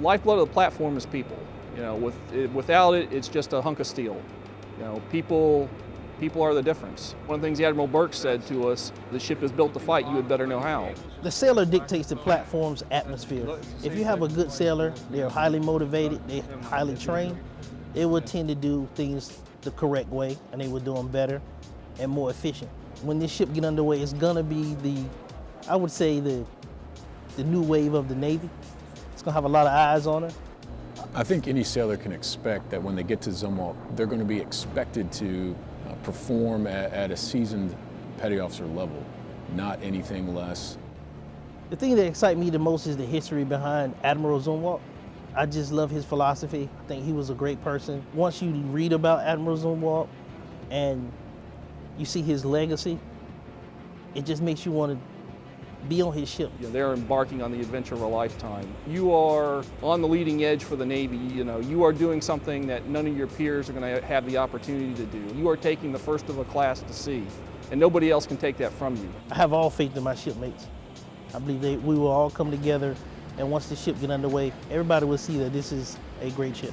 Lifeblood of the platform is people. You know, with, it, without it, it's just a hunk of steel. You know, people, people are the difference. One of the things the Admiral Burke said to us, the ship is built to fight, you had better know how. The sailor dictates the platform's atmosphere. If you have a good sailor, they're highly motivated, they're highly trained, they will tend to do things the correct way and they will do them better and more efficient. When this ship get underway, it's gonna be the, I would say the, the new wave of the Navy. It's gonna have a lot of eyes on her. I think any sailor can expect that when they get to Zumwalt, they're going to be expected to uh, perform at, at a seasoned petty officer level, not anything less. The thing that excites me the most is the history behind Admiral Zumwalt. I just love his philosophy. I think he was a great person. Once you read about Admiral Zumwalt and you see his legacy, it just makes you want to be on his ship. You know, they're embarking on the adventure of a lifetime. You are on the leading edge for the Navy. You know, you are doing something that none of your peers are going to have the opportunity to do. You are taking the first of a class to sea, and nobody else can take that from you. I have all faith in my shipmates. I believe they, we will all come together, and once the ship get underway, everybody will see that this is a great ship.